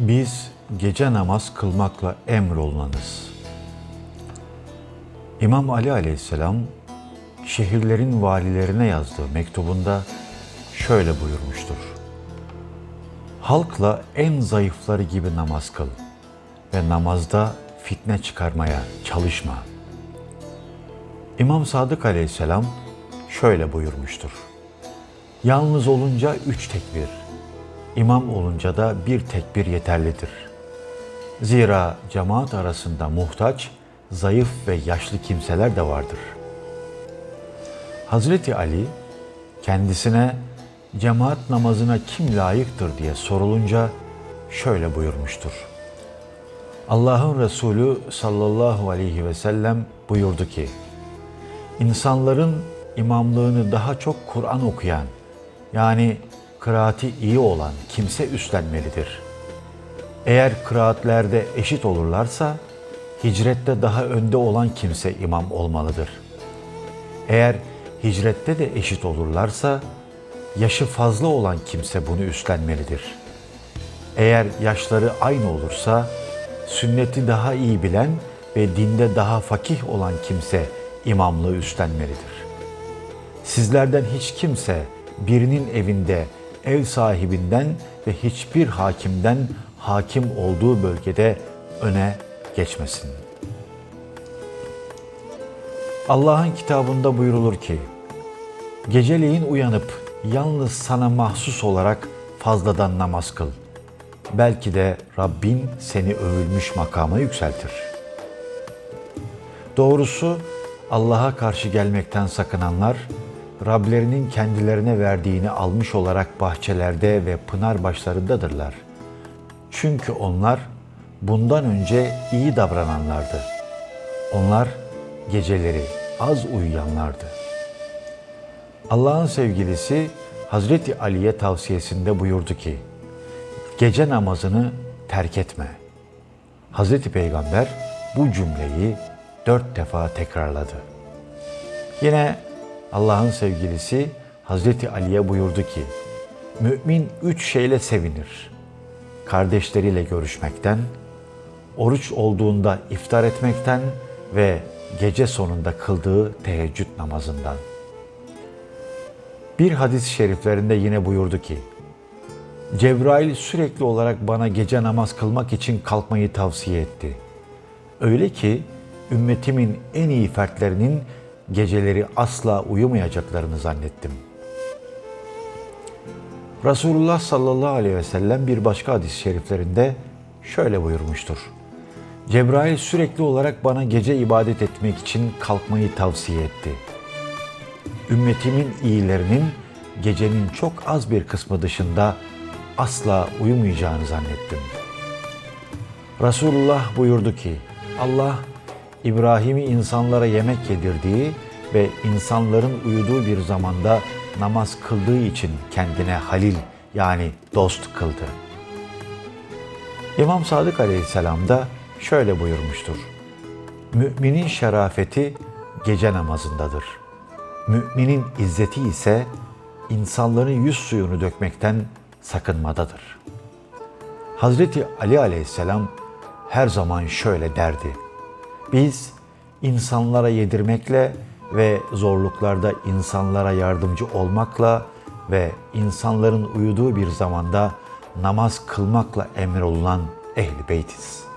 Biz gece namaz kılmakla emrolunanız. İmam Ali aleyhisselam şehirlerin valilerine yazdığı mektubunda şöyle buyurmuştur. Halkla en zayıfları gibi namaz kıl ve namazda fitne çıkarmaya çalışma. İmam Sadık aleyhisselam şöyle buyurmuştur. Yalnız olunca üç tekbir, imam olunca da bir tekbir yeterlidir. Zira cemaat arasında muhtaç, zayıf ve yaşlı kimseler de vardır. Hazreti Ali kendisine cemaat namazına kim layıktır diye sorulunca şöyle buyurmuştur. Allah'ın Resulü sallallahu aleyhi ve sellem buyurdu ki, insanların imamlığını daha çok Kur'an okuyan, yani kıraati iyi olan kimse üstlenmelidir. Eğer kıraatlerde eşit olurlarsa, hicrette daha önde olan kimse imam olmalıdır. Eğer hicrette de eşit olurlarsa, yaşı fazla olan kimse bunu üstlenmelidir. Eğer yaşları aynı olursa, sünneti daha iyi bilen ve dinde daha fakih olan kimse imamlığı üstlenmelidir. Sizlerden hiç kimse birinin evinde ev sahibinden ve hiçbir hakimden hakim olduğu bölgede öne geçmesin. Allah'ın kitabında buyurulur ki, Geceleyin uyanıp yalnız sana mahsus olarak fazladan namaz kıl. Belki de Rabbin seni övülmüş makama yükseltir. Doğrusu Allah'a karşı gelmekten sakınanlar, Rablerinin kendilerine verdiğini almış olarak bahçelerde ve pınar başlarındadırlar. Çünkü onlar bundan önce iyi davrananlardı. Onlar geceleri az uyuyanlardı. Allah'ın sevgilisi Hazreti Ali'ye tavsiyesinde buyurdu ki, gece namazını terk etme. Hazreti Peygamber bu cümleyi dört defa tekrarladı. Yine Allah'ın sevgilisi Hazreti Ali'ye buyurdu ki, Mümin üç şeyle sevinir. Kardeşleriyle görüşmekten, oruç olduğunda iftar etmekten ve gece sonunda kıldığı teheccüd namazından. Bir hadis-i şeriflerinde yine buyurdu ki, Cebrail sürekli olarak bana gece namaz kılmak için kalkmayı tavsiye etti. Öyle ki ümmetimin en iyi fertlerinin geceleri asla uyumayacaklarını zannettim. Resulullah sallallahu aleyhi ve sellem bir başka hadis-i şeriflerinde şöyle buyurmuştur. Cebrail sürekli olarak bana gece ibadet etmek için kalkmayı tavsiye etti. Ümmetimin iyilerinin gecenin çok az bir kısmı dışında asla uyumayacağını zannettim. Resulullah buyurdu ki, Allah İbrahim'i insanlara yemek yedirdiği ve insanların uyuduğu bir zamanda namaz kıldığı için kendine halil yani dost kıldı. İmam Sadık Aleyhisselam da şöyle buyurmuştur. Müminin şerafeti gece namazındadır. Müminin izzeti ise insanların yüz suyunu dökmekten sakınmadadır. Hazreti Ali Aleyhisselam her zaman şöyle derdi. Biz insanlara yedirmekle ve zorluklarda insanlara yardımcı olmakla ve insanların uyuduğu bir zamanda namaz kılmakla emrolunan ehl-i beytiz.''